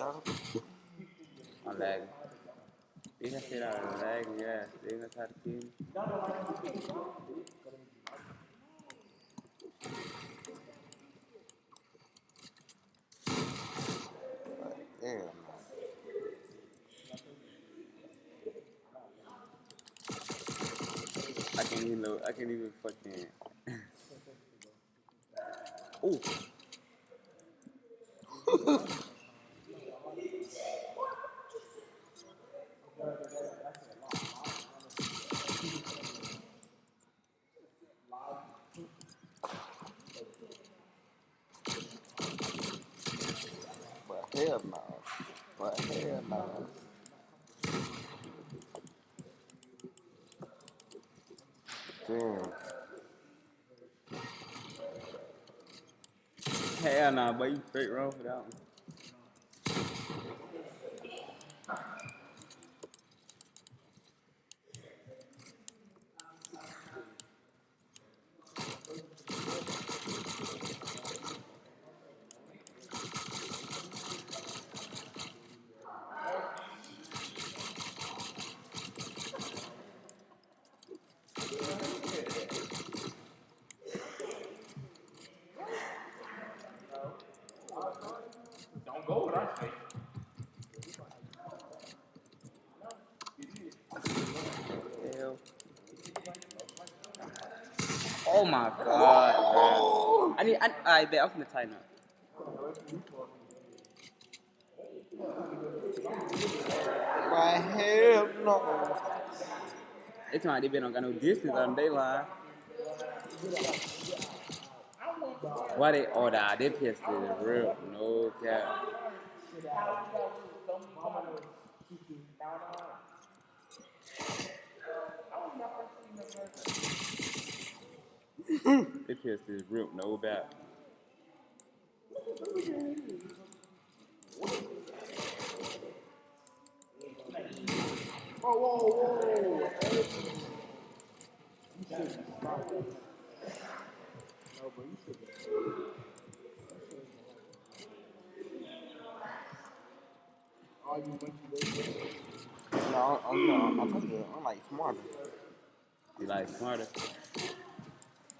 y'all. I'm lagging. Beat that shit out of yeah. They gonna try to. Damn. I can't even load. I can't even fucking. Ooh. But hell no. But hell no. Damn. Hell nah, but you straight wrong for that one. I need. I, I bet I'm gonna up. But hell no. Like they been don't got no distance on they line. Why they? Oh, nah, they pissed it real. No cap. They pissed is real. No bad. Whoa, whoa, whoa. You should stop that. No, but you should. All you went to. No, I'm, I'm, I'm, I'm like smarter. You like smarter.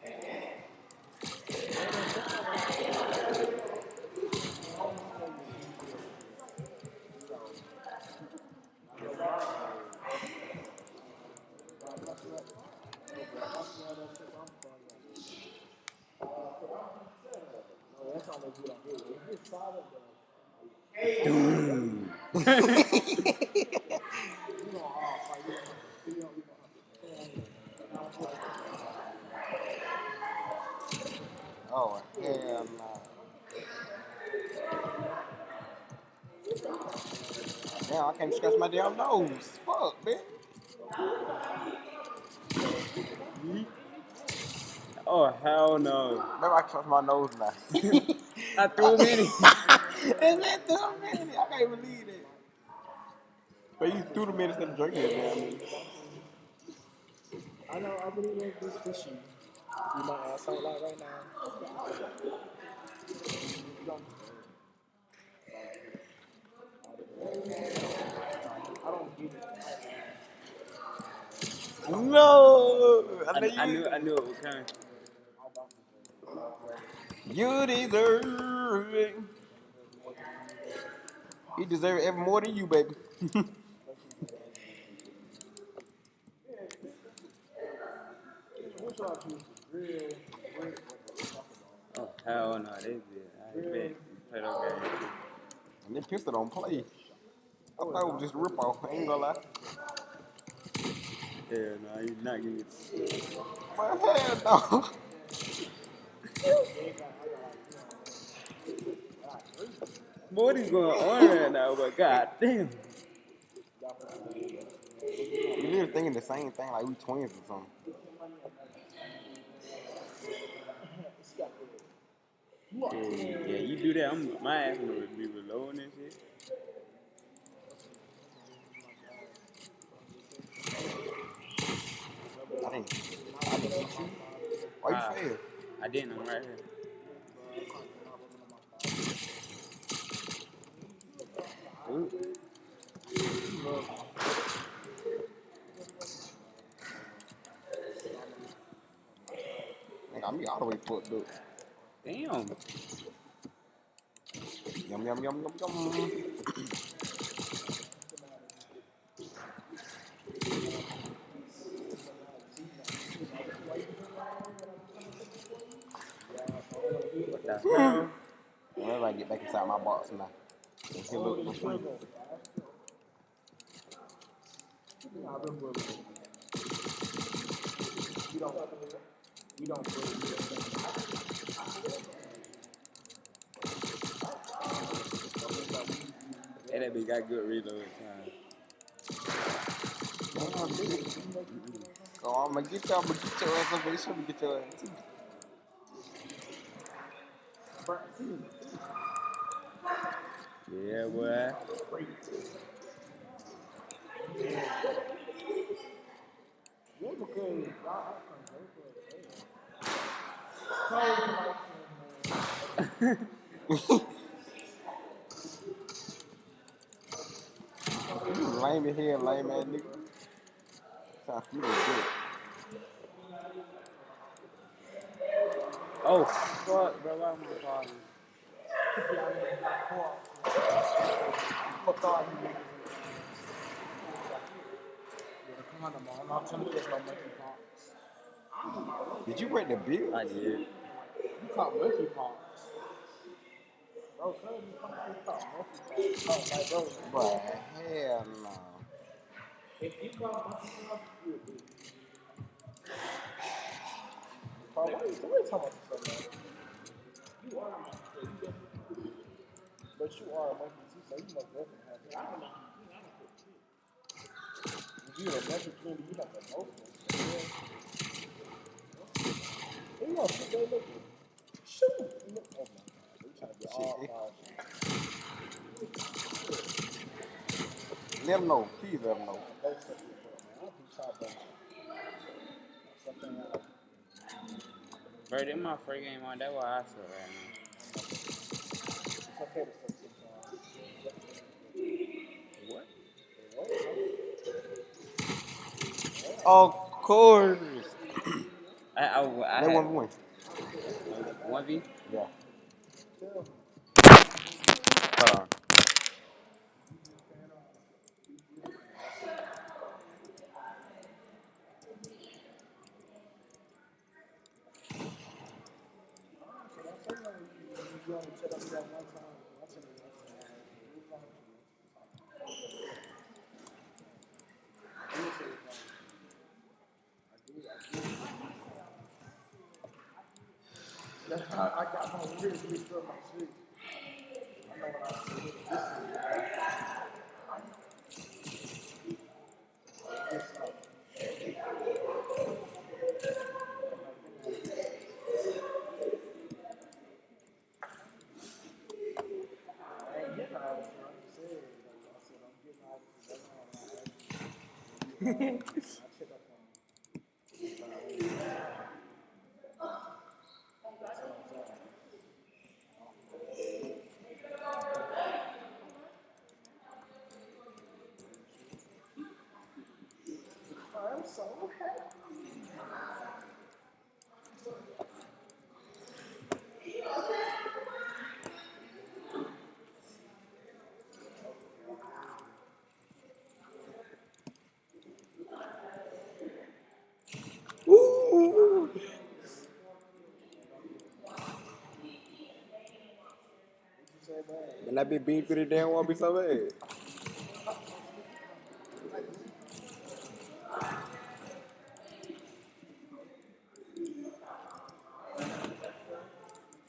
No, that's all they do out here. If it's solid, though, Doom. you know, all fight. You know, you know, Hell no. Damn, I can't scratch my damn nose. Fuck, man. Oh hell no! Maybe I can scratch my nose now. I threw him in. it. It's that dumb man. I can't believe that. But you threw the man instead of drinking it, man. I know, I really love this fishy. You might ask out loud right now. I don't get it. No! I, I, know I you, knew. I knew it was coming. You deserve it. He deserves it even more than you, baby. What y'all choose? Real, real. Oh hell no! They did. I bet. Play that game. and this pistol don't play. I thought it was just a rip off. I ain't gonna lie. Hell no! He's not getting it. But hell no. What is going on right now? But god damn. You literally thinking the same thing like we twins or something. Yeah, yeah, you do that. I'm my ass gonna be reloading and shit. I didn't. I didn't beat you. Why Ah. you fail? I didn't. I'm right here. Ooh. Nigga, I'm all the way fucked up. Damn. Yum, yum, yum, yum, yum. What the? Whenever I get back inside my box now. And heal up for free. I've been with it. We don't, we don't break Hey, that bitch got good reload time. Go on, oh, I'ma get y'all, I'ma get your ass up, make sure we get your ass. too. Yeah, boy. Yeah, because y'all You lame as hell, lame ass nigga. Time for you to get Oh, fuck, bro. Why am I falling? fuck all you niggas. Yeah, come on, man. I'm not telling you there's no monkey pox. Did you break the bill? I did. You caught monkey pox. Bro. Oh, hell no. If you pox, you you talking about this? You are. But you are a monkey too, so you must definitely have it. I don't know. If you're a monkey candy, you like a monkey. Yeah. You know, they look. Shoot! You look- my god, they trying to get all Shit. five. Let them know. Please let them know. Don't say it, man. I'll do something. Something else. Bro, this my first game on. That's why I suck right now. It's okay to say something. What? Of course. I, I, I, had one win. one v. Yeah. Tell Hold on. you only tell them that one time. I'll tell you that time. Move on to it. Let me tell you something. I do, I do. That's how I got my weird shit from my shit. I know what I said. This is This is I ain't getting all this. I just said, like I said, I'm getting all this. That's all I'm I check up on you. That's all I'm saying. I'm so happy. Woo! You And that be beat pretty damn won't be so bad.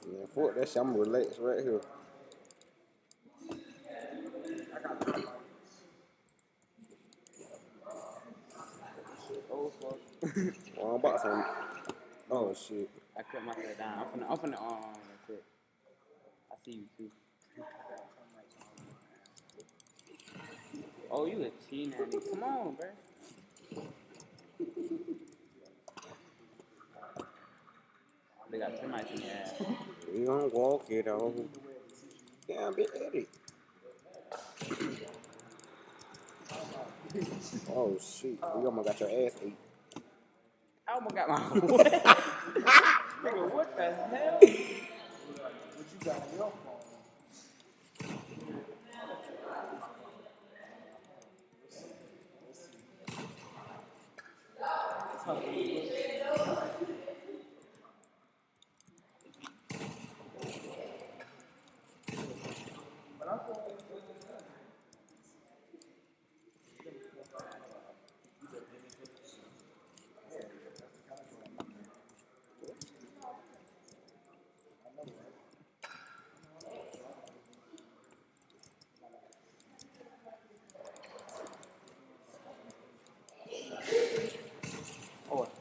Man, fuck that shit. I'm relaxed right here. Well, I'm about to. Oh shit. I cut myself down. I'm finna, I'm finna, um, that's it. I see you too. Oh, you a cheating at. Come on, bro. They got termites in your ass. We gonna walk it on. Damn, be Eddie. Oh shit, we almost got your ass ate. I almost got my what? Nigga, what the hell? What you got on your phone? Oh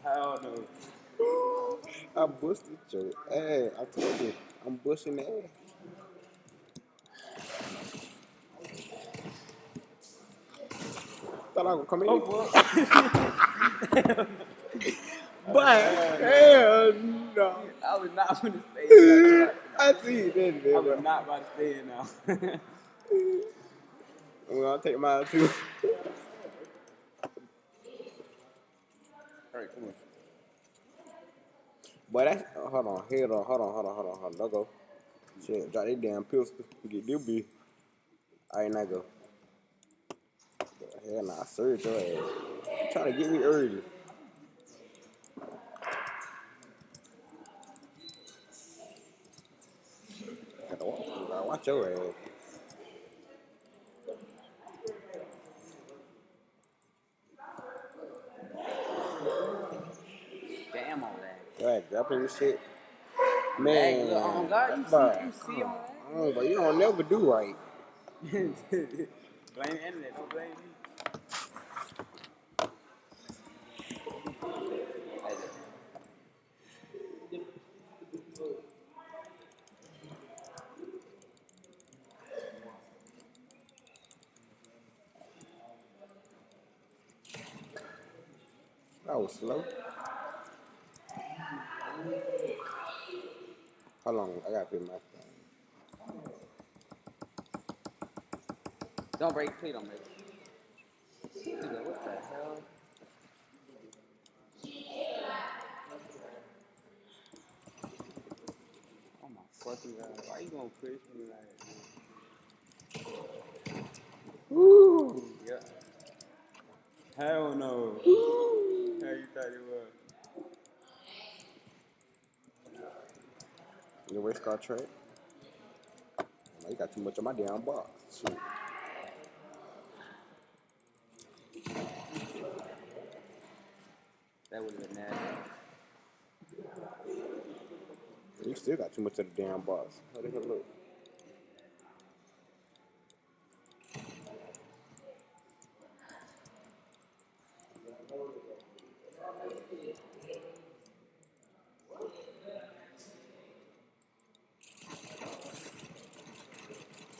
hell no. I busted your ass. I told you, I'm busting the ass. Thought I would come in. Oh but hell no. I was not gonna stay in that I see you then, I man. was not about to stay in now. I'm gonna take mine too. Alright, come on. But that's hold on, hold on, hold on, hold on, hold on, hold on. Don't go. Shit, drop that damn pistol. Get this bitch. Alright, now go. Hell nah, served your ass. Trying to get me early. Watch your ass. Damn all that. Your ass grappling this shit. Man, look, oh God, you bruh, see, you see Oh, but you don't never do right. blame the internet, don't blame me. That was slow. How long? I gotta put my phone. Don't break, please don't break. Nigga, what the hell? Oh my fucking god, why you gonna push me like Woo! Yeah. Hell no. How you thought it was? The race car track. You got too much on my damn box. Shit. That would have been nasty. You still got too much of the damn box. How the hell look?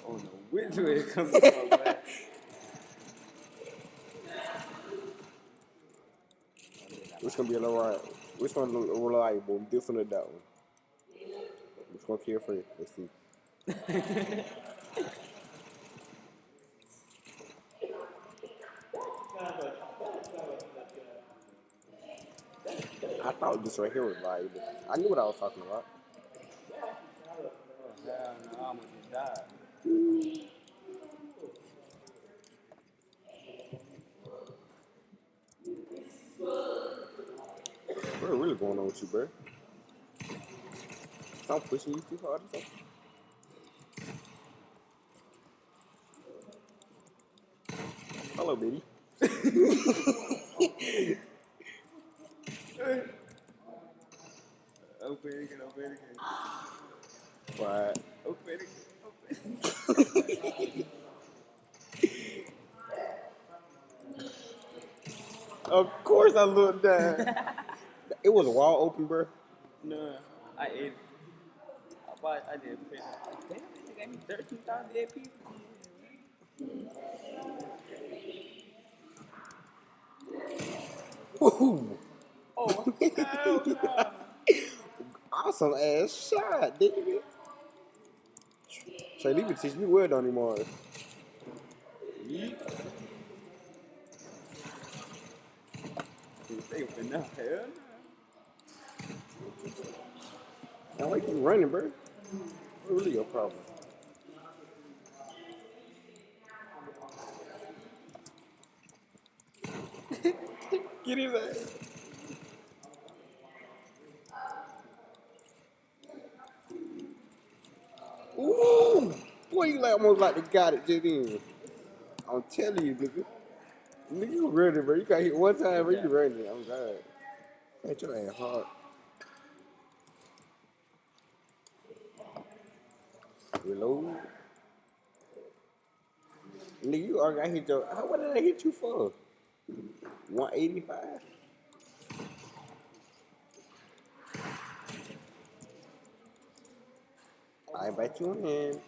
Oh way it comes from. Which gonna be a little right? Which one reliable? This one or that one? Which one kill first? Let's see. I thought this right here was reliable. I knew what I was talking about. Hell no, I almost just died. What really going on with you, bro? Stop pushing you too hard. Hello, baby. Open it again, open it again. Right. Open it again, open it again. Of course I looked down. it was a wall open, bro. No, I ate it. I bought, I did print. Damn, they gave me 13,000 AP. Ooh. Oh, hell no. Awesome ass shot, David. Trey, leave it teach me word on him more. begging for no. Hell no. Now like you keep running, bro? What really your problem? Get his ass. Ooh! Boy, you like almost like the guy that just in. I'm telling you, nigga. Nigga, you running, bro. You got hit one time, bro. You running. I'm God. Hit your ass hard. Reload. Nigga, you already hit your. How, what did I hit you for? 185? I invite you in.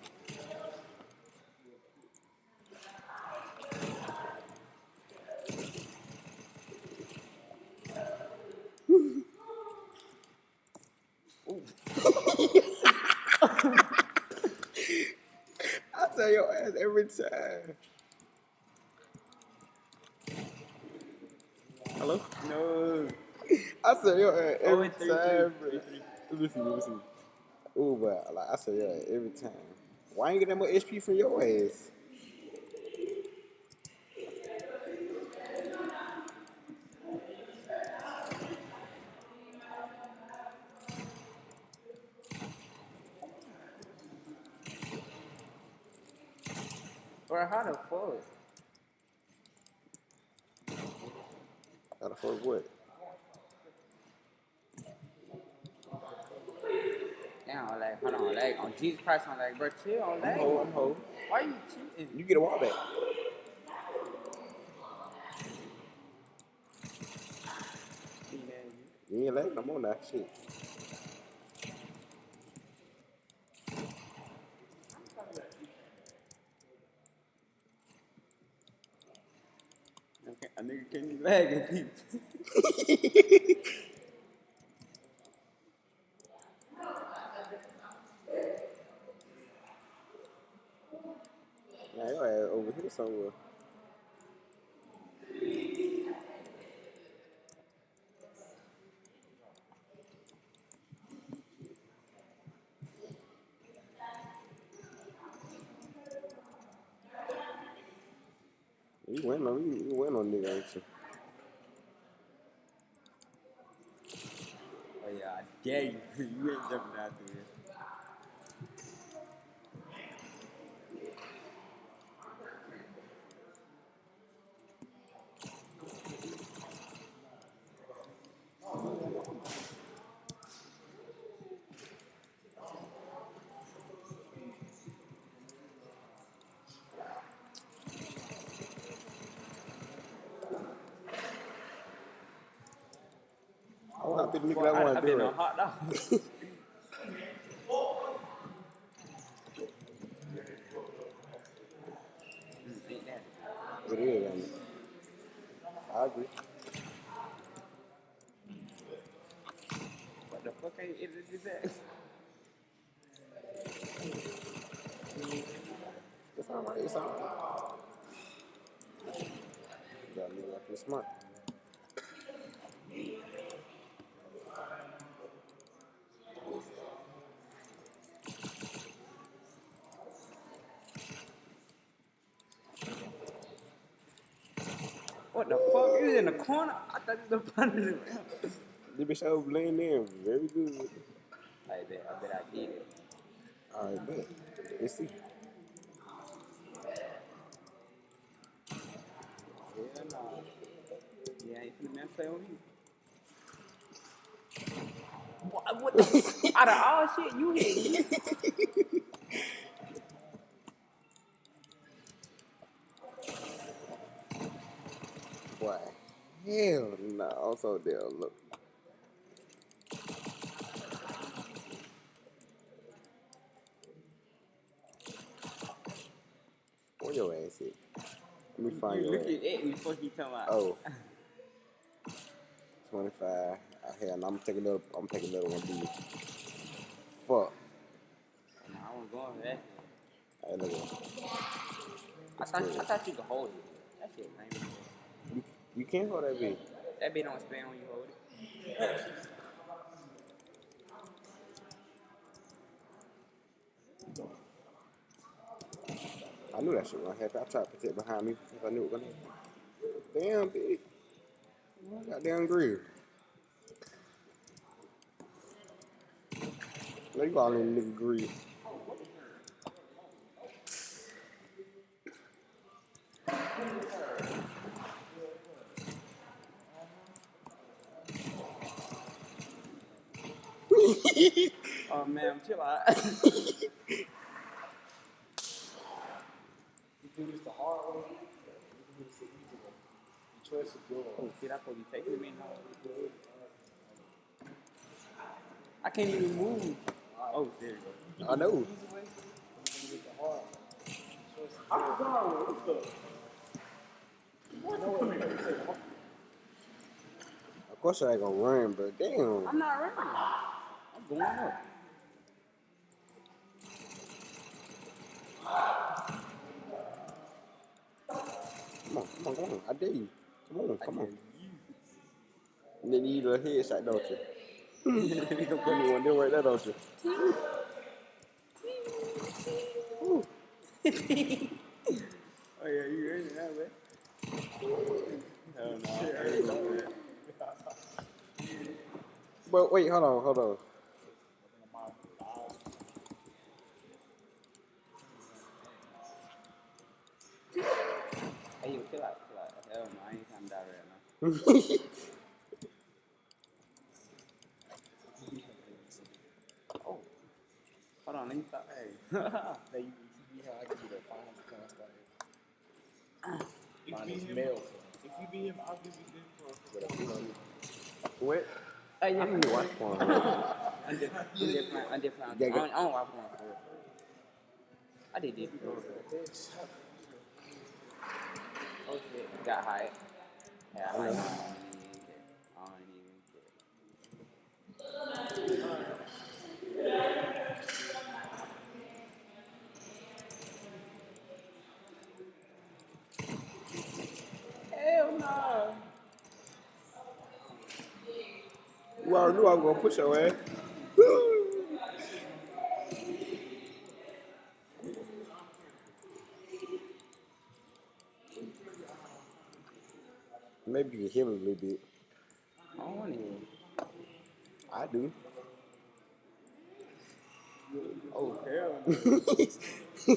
I tell your ass every time. Hello? No. I say your ass Oh, every time, three, Let me see, let me see. Ooh, but like I say your ass every time. Why ain't get that much HP from your ass? Bro, how the fuck? How the fuck what? Damn, like, hold on, like, on Jesus Christ, I'm like, bro, chill on I'm that. hoe, I'm hoe. Why you cheating? You get a wall back. You ain't lagging no more now, shit. Okay, a nigga can't be lagging people. Now your ass over here somewhere. You went on you, you went on nigga, ain't you? Oh yeah, I dare you. ain't jumping out there. Oh, Bet nigga that I, wanna I do been on hot dog. Mm, ain't that? It is, ain't it? I agree. What the fuck ain't it is that? It's alright, it's alright. You gotta leave after smart. What the? You was in the corner? I thought you was up under the rim. This bitch over laying there very good. I bet, I bet I did it. Alright, bet. Let's see. Hell no. Yeah, ain't finna man play on you. What, what the? out of all shit, you hit me. Boy, hell no. I'm so damn look. Where your ass at? Let me find You your look at it before you talking about. Oh. 25. Ah, hell no, I'm taking another, I'm taking another one, dude. Fuck. Nah, I wasn't going for that. Hey, look at I thought, I thought you could hold it. That shit lame. You, can't hold that bitch. That bitch don't spin when you hold it. I knew that shit was gonna happen. I tried to protect behind me because I knew it was gonna happen. Damn, bitch. Goddamn grill. Now you all in the nigga grill. Oh man, chill out. You do this the hard way, you do this the easy way. The choice is yours. oh shit, I supposed to be taking me now. I can't even move. Oh, there you go. I know. Easy way, you can do this the hard way. The choice is yours. No, wait, wait, wait, say the Of course I ain't gonna run, but damn. I'm not running. Going up. Come on, come on, come on. I dare you. Come on, come on. And then you need a headshot, don't you? you can put me one there right there, don't you? Oh yeah, you ready now, man? Hell no, I ain't that. But wait, hold on, hold on. Hey, yo, chill out, chill out. Hell no, I ain't trying to die right now. Oh, hold on, let me stop. Hey. Now you, be him, I give you the class like finest male if you beat him, I'll give you this a what? I to watch porn. I'm just, I'm playing. I'm playing. Yeah, I don't, I don't watch porn for. I did before. Oh shit, got high. Yeah, I like it. I don't even care. I don't even care. Hell no. You already knew I was gonna push ass. Maybe you can heal a little bit. I don't want to. I do. Oh hell no.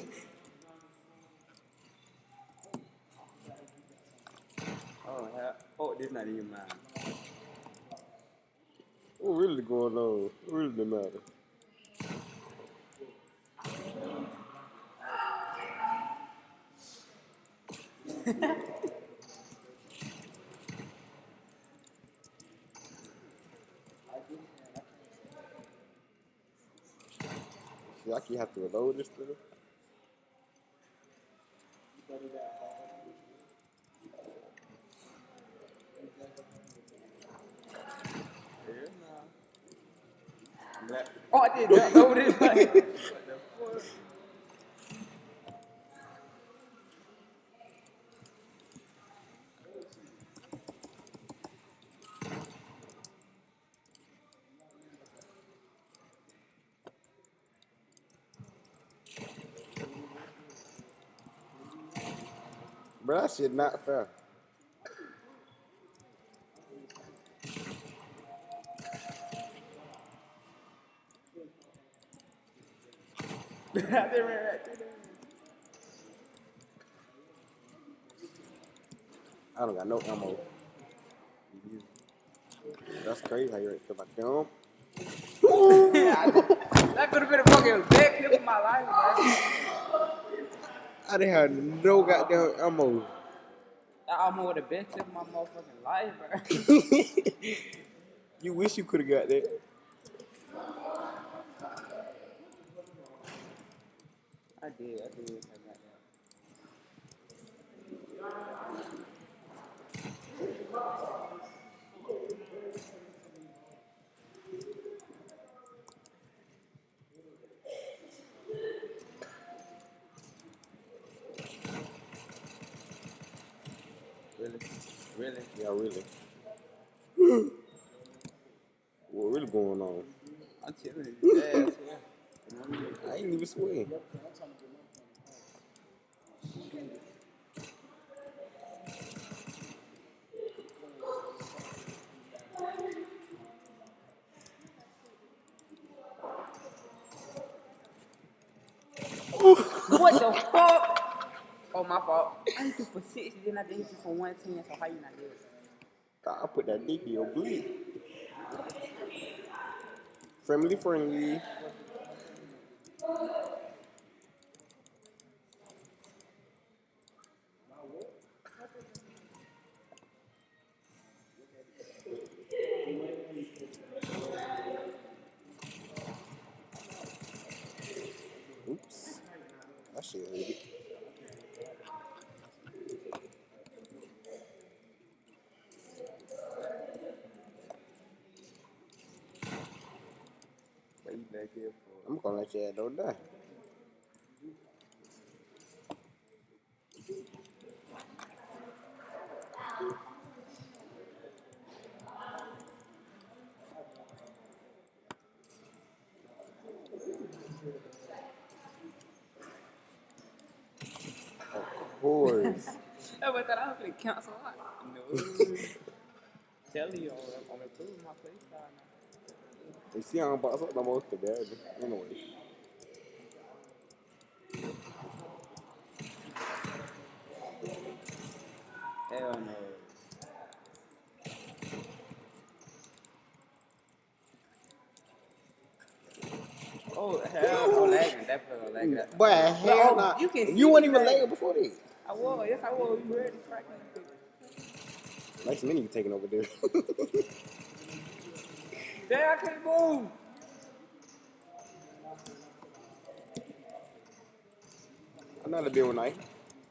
Oh hell. Oh, this not even mine. what really going on? What really the matter? See, I keep have to reload this thing. Hell no. Black. Oh, I did jump over this thing. What the fuck? Bro, that shit not fair. I didn't right through there. I don't got no ammo. That's crazy how you right there, my dumb. that could have been a fucking bad clip of my life, bro. I didn't have no goddamn ammo. Almost the best clip of my motherfucking life, bro. you wish you could have got that. I did, I did. Really? Yeah, really. what really going on? I'm telling yeah. I ain't even sweating. My fault. I hit you for 60, then I did hit you for 110, so how you not good? I put that dick in your bleed. Friendly, friendly. Oops. I should have it. What you back here for? I'm gonna let your ass don't die. Of course. I went that I was gonna cancel out. No. Telling you, I'm, I'm improving my play style now. you see, I'm box up the most of that. Anyway. Hell no. Oh, hell no, lagging. Definitely lagging. That. But hell nah. you can You weren't even lagging. lagging before this. I was. Yes, I was. You ready? Cracking that bitch. Nice many you taking over there. Damn, I can't move. Another bill night.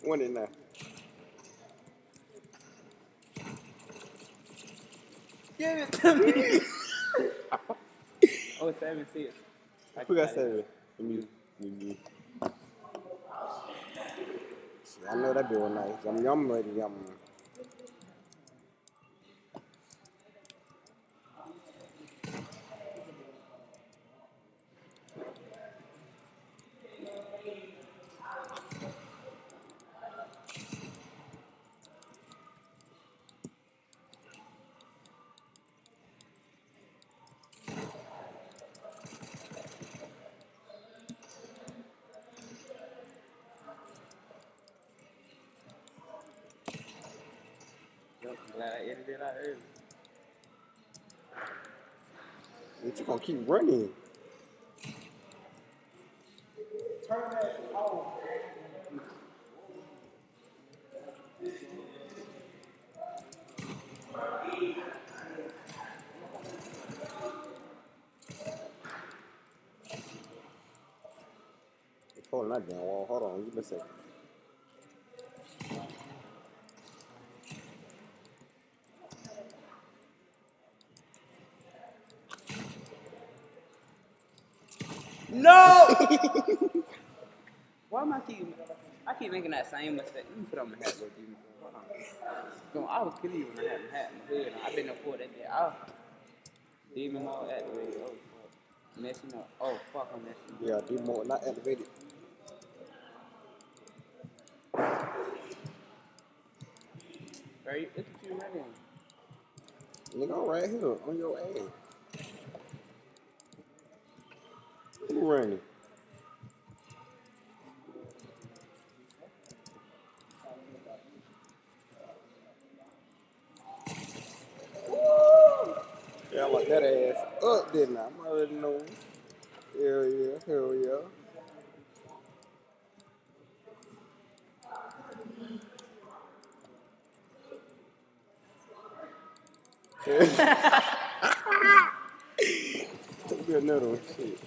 One in there. Give it to me. oh, seven six. I Who got it. seven? Me. Me. me. I know that bill nice. Yum yum ready yum. I'm running. Holding that damn wall. Hold on, give me a second. No! Why am I keep? I keep making that same mistake. Let me put on my hat, demon. Hold on. No, I was killing you when I had my hat in my hood. I've been there for that day. I demon mode activated. Oh fuck, messing up. Oh fuck, I'm messing up. Yeah, do more not activated. Right? Look at you running. Nigga, I'm right here on your ass. Who running? Yeah, I like that up, didn't I? Already know. Hell yeah, hell yeah. Me another one. Shit.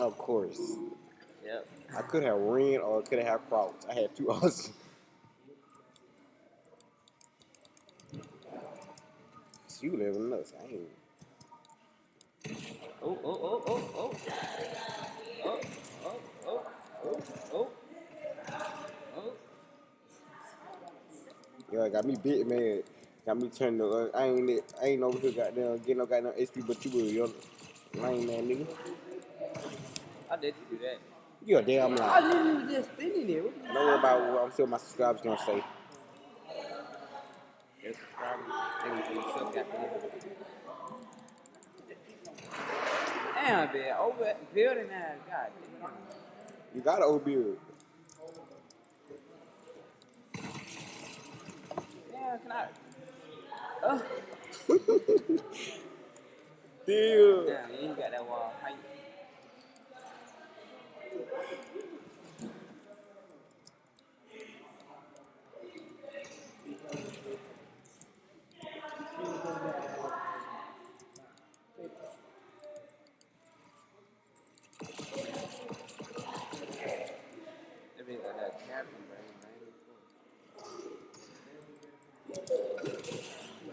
Of course. Yep. I could have ran or could have crouched. I had two options. You living nuts. I ain't. Oh, oh, oh, oh, oh. Oh, oh, oh, oh, oh. Oh. Yo, got me bit mad. Got me turning the, uh, I ain't I ain't over here goddamn getting no goddamn HP but you will, yo. Lame man nigga. How did ah, you do that? You a damn I lie. literally just spinning it. Don't worry about what I'm sure my subscribers gonna say. Yes, subscribers. They was doing stuff. Damn, man. Over building that. God damn. You got an old beard. Damn, can I? Oh. Damn. Damn, you got that wall height. That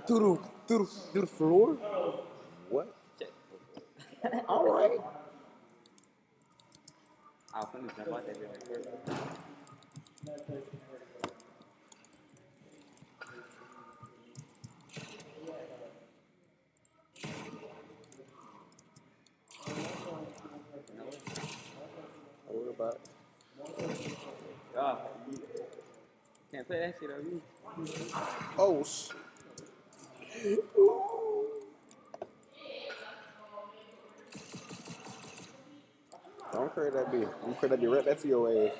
Through the, through the, through the floor? What? All right. I was finna jump out. Don't about. Oh, can't play that shit on me. Oh, sh- Don't create that bitch. I'm create that bitch right back to your ass.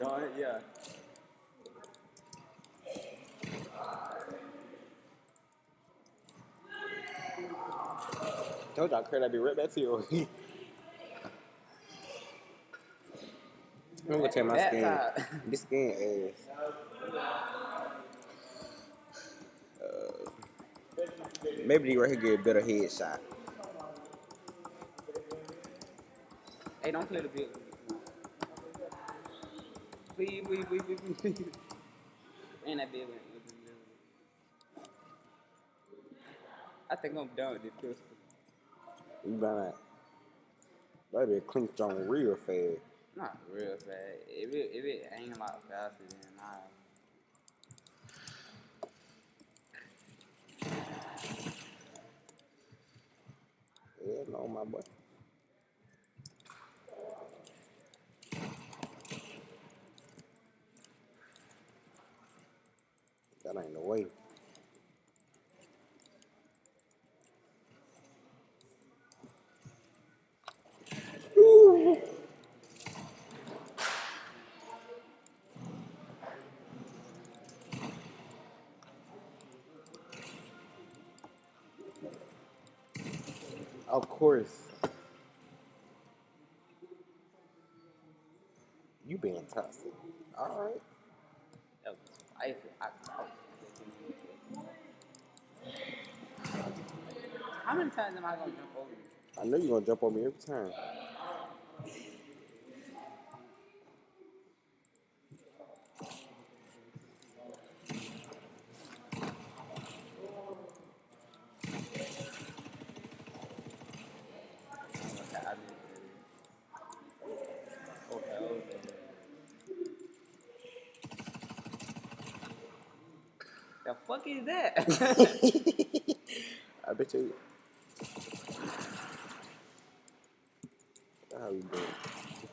Darn it, yeah. Told y'all I create that bitch right back to your ass. I'm gonna tell my skin. This skin ass. Maybe they right here get a better headshot. Hey, don't play the big. Please, please, please, please, please. And that big one. was in the middle. I think I'm done with this pistol. You better not. That bitch clinked on real fast. Not real fast. If it, if it ain't a lot faster than I. Yeah, no, my boy. That ain't course. You being toxic. All right. That was spicy. I thought. How many times am I gonna jump over you? I know you're gonna jump on me every time. The fuck is that? I bet you. How you doing?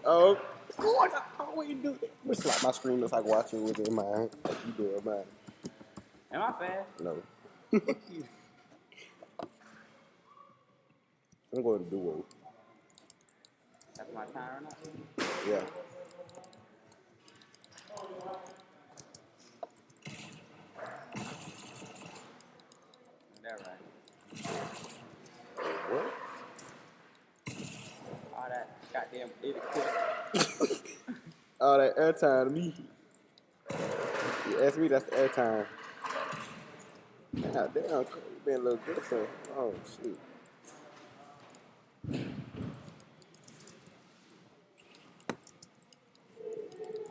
Oh, God, how you do it? I'm gonna slap my screen just like watching with it in mine. Like you do it, mine. Am I fast? No. I'm going to duo. That's my time or not? Yeah. All that goddamn quick. All that airtime to me. You ask me, that's the airtime. God damn, you been a little. Oh shit.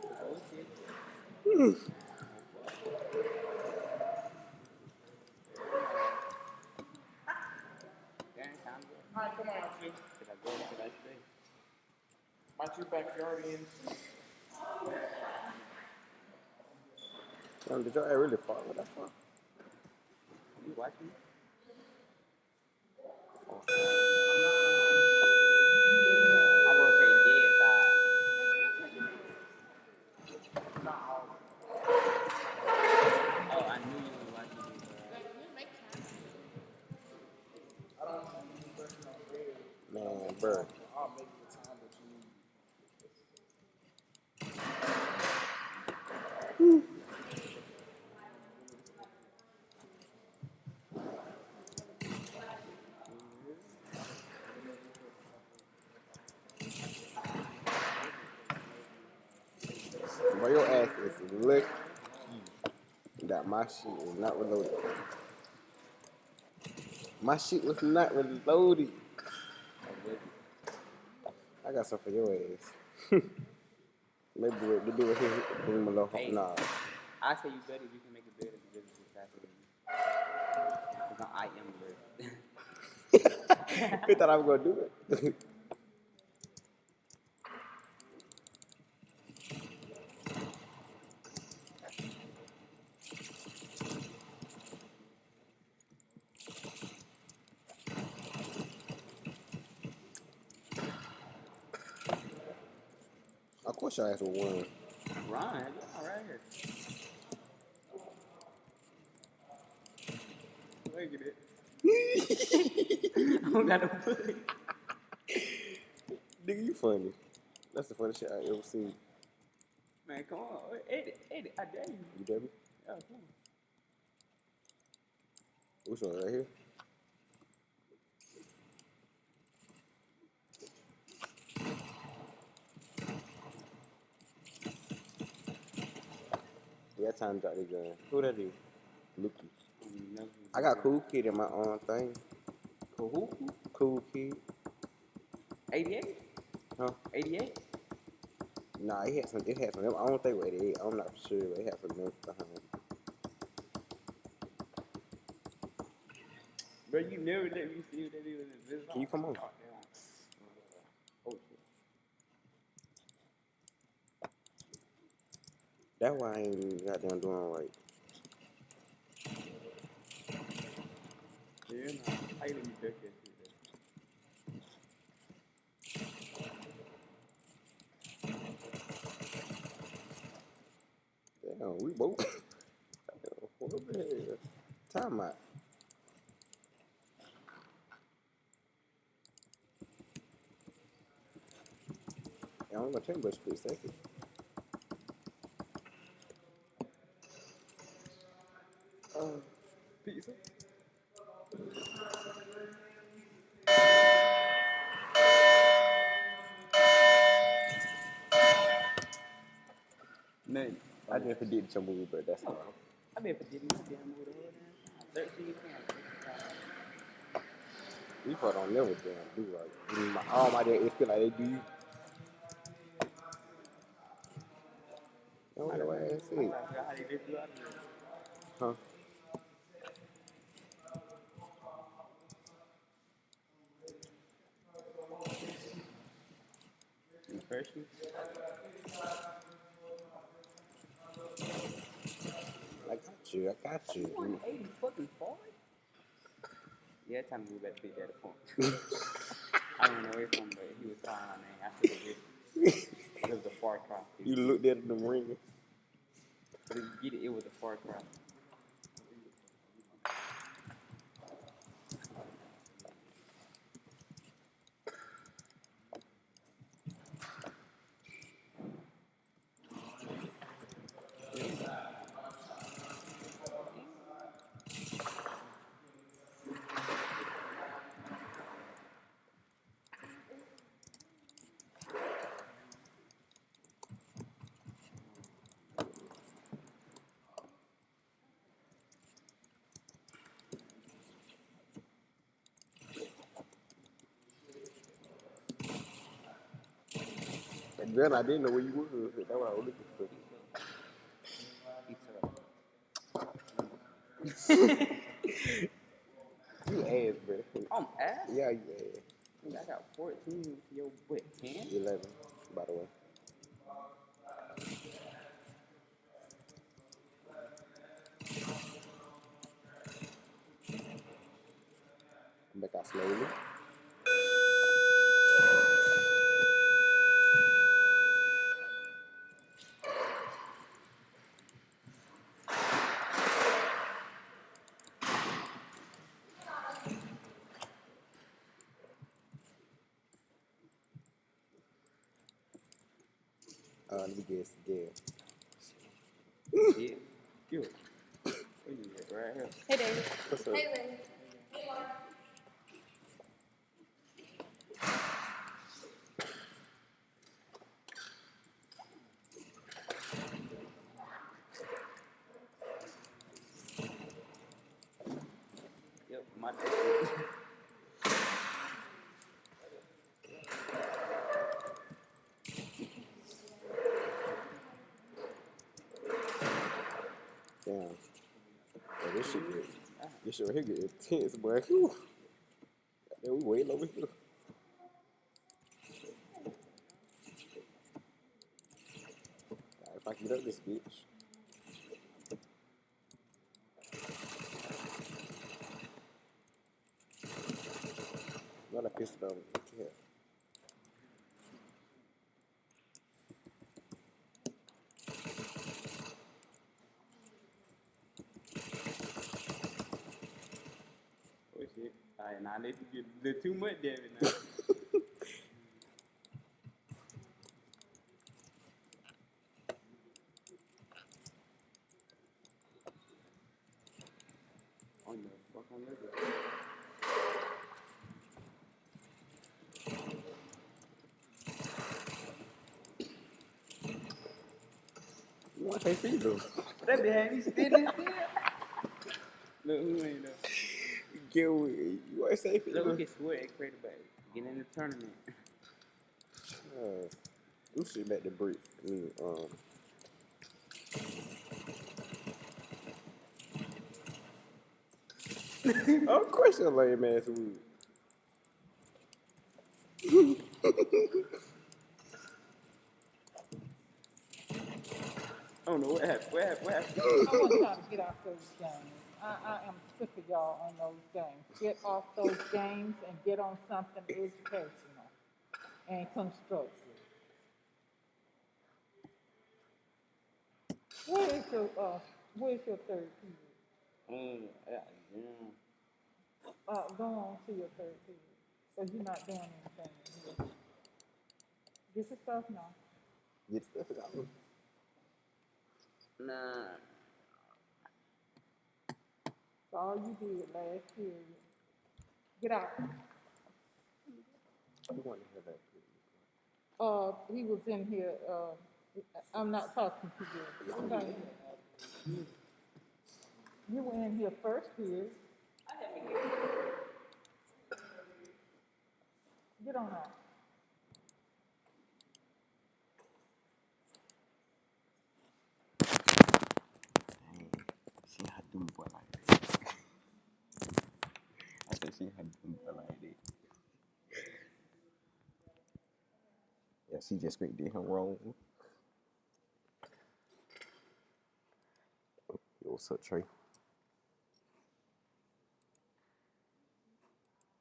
Oh hmm. shit. Damn, time to go. Alright, come on, Chief. Should I go? Should I stay? My two backyard in. Damn, did y'all really fall with that far? You watching? I'm rotating dead side. Oh, I knew you were watching this. Uh, I don't see you working on bed. Man, bro. I'll make the time that you need. Bro, your ass is lucky that my shit is not reloaded. My shit was not reloaded. I got some for your ass. Maybe it, do it here, bring a little. Hey. Nah. I say you better. You can make it better because it's faster than you. Because I am better. you thought I was gonna do it? of course, your ass will win. Run, yeah, right here. Look at it. I don't got no pussy. Nigga, you funny. That's the funniest shit I ever seen. Man, come on. Eddie, Eddie, I dare you. You dare me? Yeah, come on. Which one right here? Yeah, time to drop the gun. Who that is? Lucky. Mm, never- I got Cool Kid in my own thing. Cool who? Cool Kid. 88? Huh? 88? Nah, it had some. It had some. I don't think it was 88. I'm not sure, but it had some notes behind. it. Bro, you never let me see what that is in this Can you come on? Oh, damn. Oh, shit. That's why I ain't goddamn doing right. Yeah, nah. How you let duck that shit. Damn, we both. Damn, what the hell? Time out. Yeah, I'm gonna tell you about split second. Uh, pizza? Man, I just predicted your movie, but that's all. I've been forgetting my damn movie the whole damn time. 13 times. We don't never damn do. I mean, mm, my, all my damn feel like they do you. That's what your ass I is. forgot how they did you out of there. Huh? You freshman? I got you. I got you. 180 fucking forward? Yeah, time to move back to Big Daddy Point. I don't know where from, but he was calling my name. I said it. It was a far cry. You looked at the ring. But if you get it, it was a far cry. Then I didn't know where you was. That's what I was looking for. You ass, bro. I'm ass. Yeah, you ass. I got 14. Yo, what, 10? 11, by the way. Come back out slowly. Uh, let me guess again. Yeah. Good. What you at, right here? Hey, David. What's up? Hey, Lynn. Yep, my Damn. Yeah, this shit get, this shit right here get intense, boy. Whew. We waiting over here. Alright, If I can get up this bitch. Not a pistol on yeah. Oh shit. Alright, now let you get a little too much damage now. On the fucking liver. You want to take fever? That be had me spinning still. Look who ain't there. Get with You want to say Look, fever? we can swear at Crater Bay. Get in the tournament. Uh, you should let the brick. I mean, um. of course, your lame ass would. I don't know what happened. What happened? What happened? I want y'all to get off those games. I, I am sick of y'all on those games. Get off those games and get on something educational and constructive. Where is your, uh, where's your third period? Mm, yeah, yeah. Uh, go on to your third period. So you're not doing anything here. Get your stuff now. Get stuff out. Nah. That's all you did last period. Get out. You want to have that. Uh, he was in here, uh, I'm not talking to you. Okay. You were in here first period. Get on out. She had them boy like that. I said she had that. Yeah, she just straight did him wrong. Yo, what's up, Trey?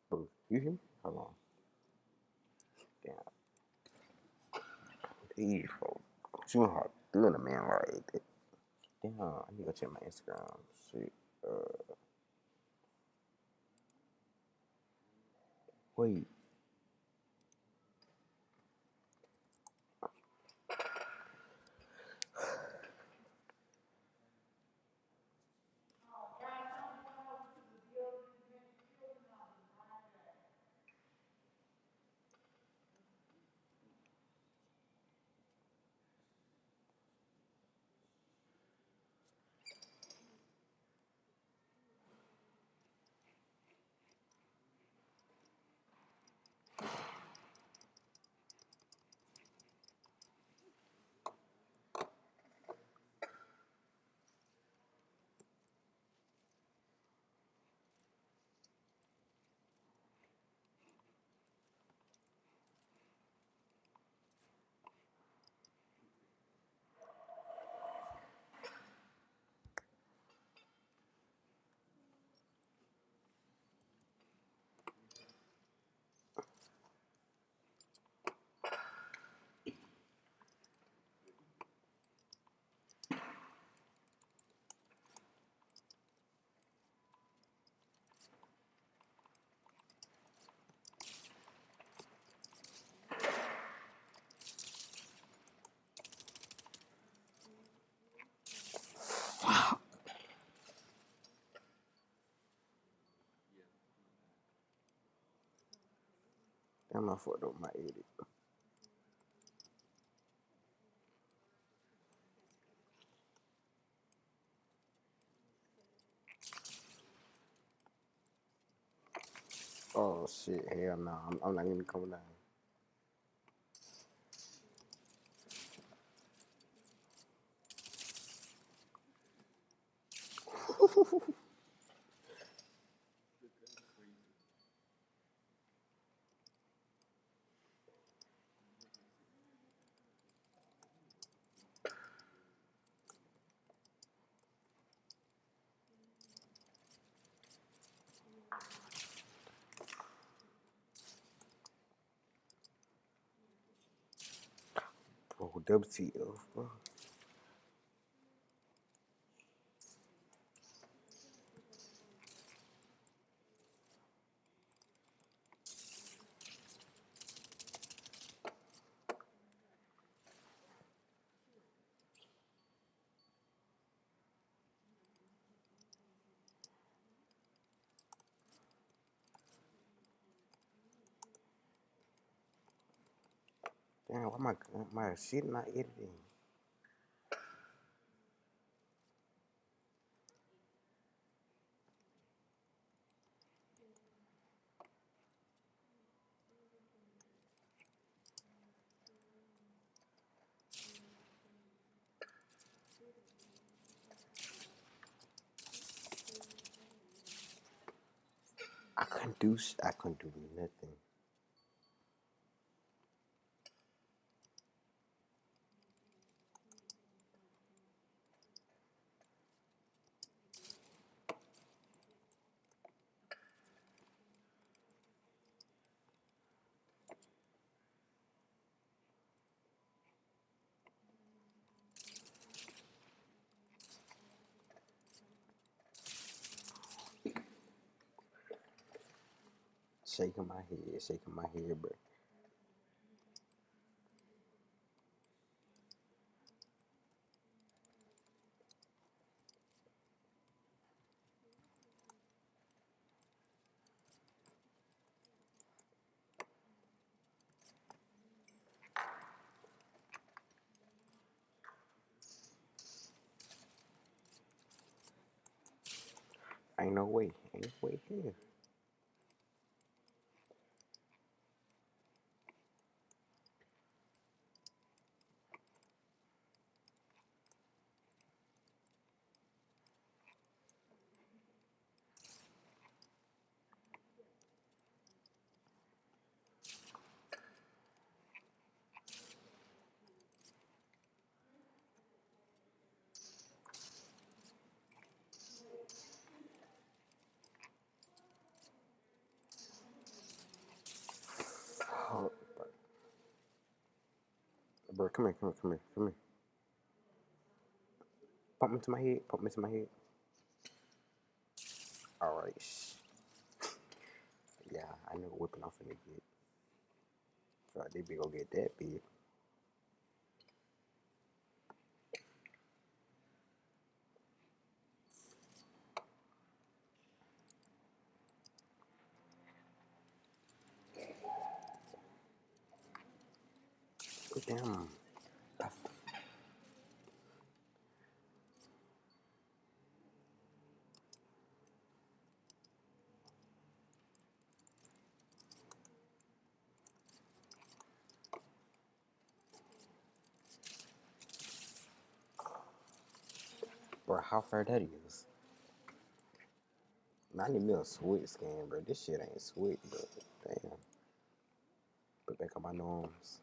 Bro, you hear me? Hold on. Damn. Folks. She went hard doing a man that. Damn, I need to go check my Instagram. Shit. Uh. 会 I fucked up my edit. Oh shit, hell no, I'm, I'm not even coming down. Bro, WTF, bro. My my shit not editing? I couldn't do I couldn't do nothing. Shaking my head, shaking my head, bro. Ain't no way, ain't no way here. Oh, bro, come here, come here, come here, come here. Pump me to my head, pump me to my head. All right. Yeah, I know whipping off in the get. So they be gonna get that big. Damn. Bro, that is? I need me a scan, bro. This shit ain't switch, bro. Damn. Put back on my norms.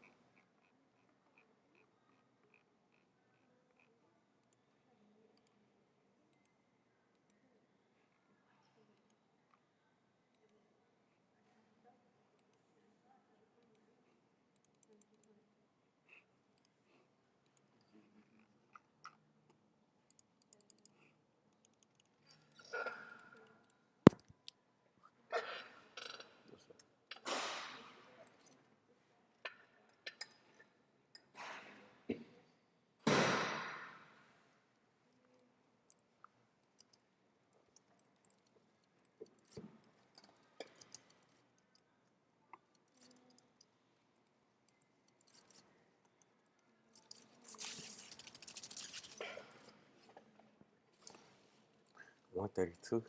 32.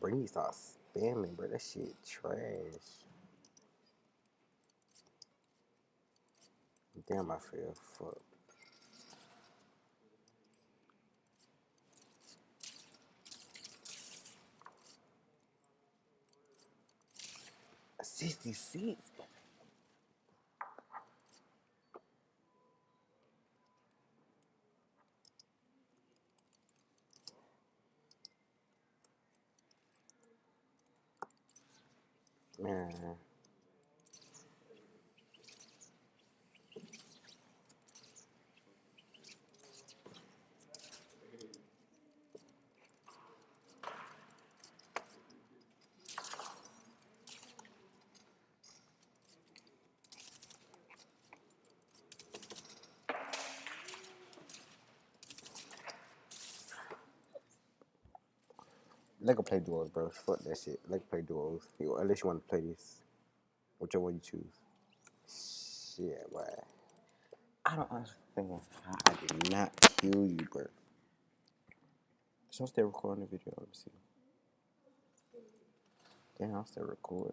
Bro, you start spamming, bro. That shit trash. Damn, I feel fuck. Sixty-six. Man. Let go play duos, bro. Fuck that shit. Let go play duos. You, unless you want to play this. Whichever one you choose. Shit, boy. I don't understand how I did not kill you, bro. So I'm still recording the video. Let me see. Damn, I'm still recording.